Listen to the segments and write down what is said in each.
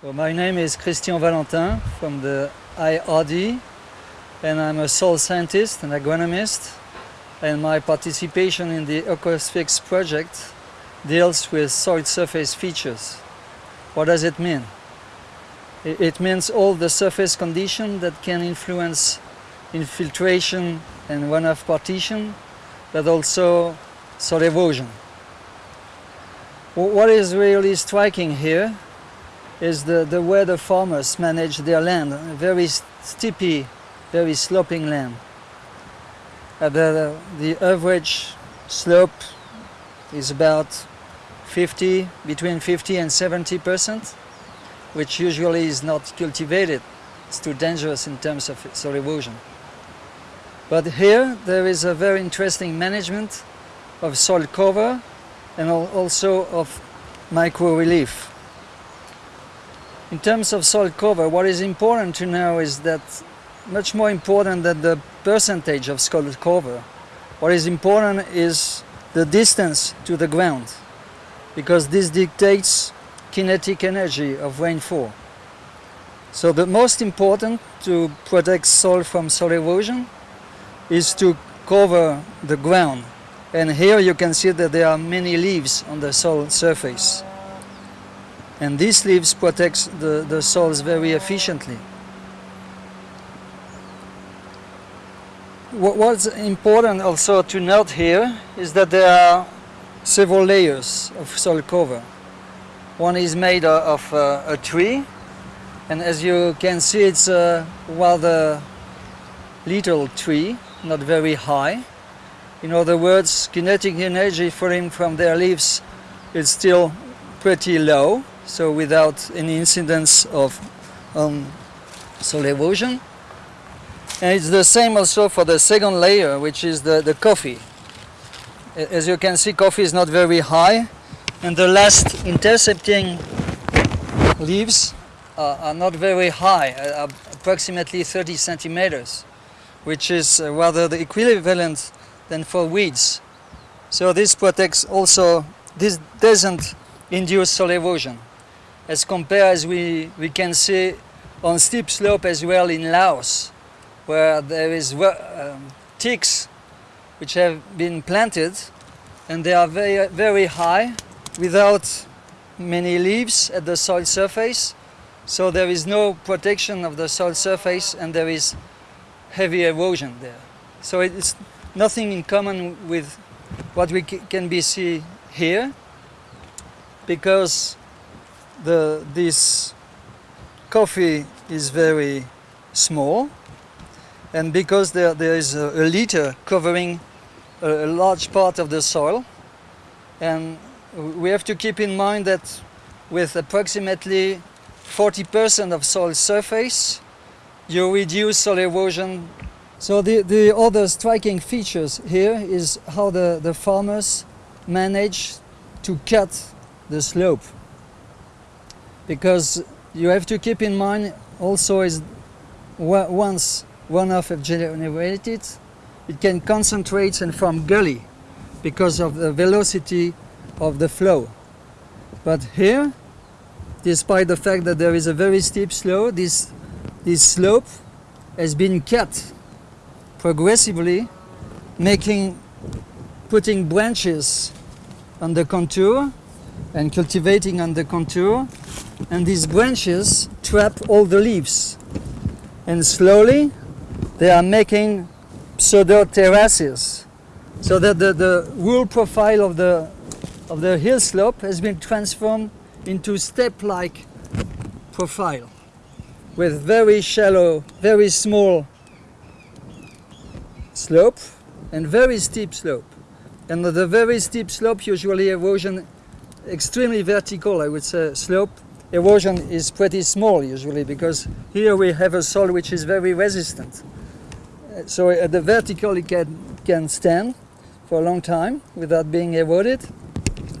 Well, my name is Christian Valentin from the IRD and I'm a soil scientist and agronomist and my participation in the EcoSfix project deals with soil surface features. What does it mean? It means all the surface conditions that can influence infiltration and runoff partition, but also soil erosion. What is really striking here is the, the way the farmers manage their land, very steepy, very sloping land. Uh, the, the average slope is about 50, between 50 and 70 percent, which usually is not cultivated. It's too dangerous in terms of soil erosion. But here there is a very interesting management of soil cover and also of micro relief. In terms of soil cover, what is important to know is that much more important than the percentage of soil cover, what is important is the distance to the ground, because this dictates kinetic energy of rainfall. So the most important to protect soil from soil erosion is to cover the ground. And here you can see that there are many leaves on the soil surface. And these leaves protect the, the soils very efficiently. What's important also to note here is that there are several layers of soil cover. One is made of uh, a tree and as you can see it's a rather little tree, not very high. In other words, kinetic energy falling from their leaves is still pretty low so without any incidence of um, soil erosion. And it's the same also for the second layer, which is the, the coffee. As you can see, coffee is not very high, and the last intercepting leaves are, are not very high, approximately 30 centimeters, which is uh, rather the equivalent than for weeds. So this protects also, this doesn't induce soil erosion as compared as we, we can see on steep slope as well in Laos, where there is um, teaks which have been planted and they are very, very high without many leaves at the soil surface. So there is no protection of the soil surface and there is heavy erosion there. So it's nothing in common with what we can be see here because the, this coffee is very small and because there, there is a, a litter covering a, a, large part of the soil and we have to keep in mind that with approximately 40% of soil surface you reduce soil erosion. So the, the other striking features here is how the, the farmers manage to cut the slope because you have to keep in mind also is once runoff is generated, it can concentrate and form gully because of the velocity of the flow. But here, despite the fact that there is a very steep slope, this, this slope has been cut progressively, making, putting branches on the contour and cultivating on the contour and these branches trap all the leaves and slowly they are making pseudo terraces so that the, the wool profile of the of the hill slope has been transformed into step-like profile with very shallow, very small slope and very steep slope. And the very steep slope usually erosion extremely vertical, I would say, slope erosion is pretty small usually because here we have a soil which is very resistant. Uh, so at the vertical it can, can stand for a long time without being eroded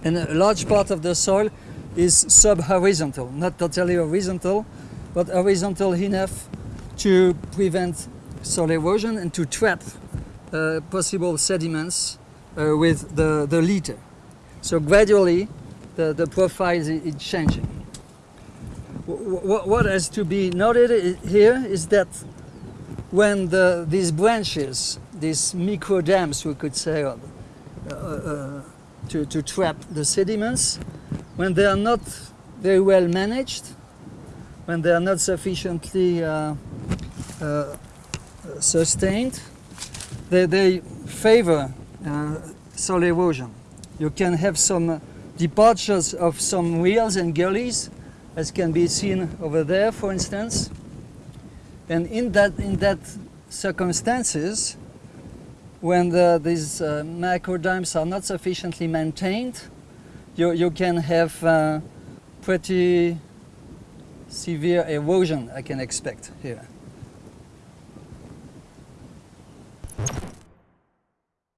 and a large part of the soil is sub-horizontal, not totally horizontal, but horizontal enough to prevent soil erosion and to trap uh, possible sediments uh, with the, the litter. So gradually the, the profile is, is changing. wh- wh- what has to be noted here is that when the, these branches, these micro dams, we could say, uh, uh, to, to trap the sediments, when they are not very well managed, when they are not sufficiently uh, uh, sustained, they, they favor uh, soil erosion. You can have some departures of some rills and gullies, as can be seen over there, for instance. And in that, in that circumstances, when the, these uh, macro dams are not sufficiently maintained, you, you can have uh, pretty severe erosion I can expect here.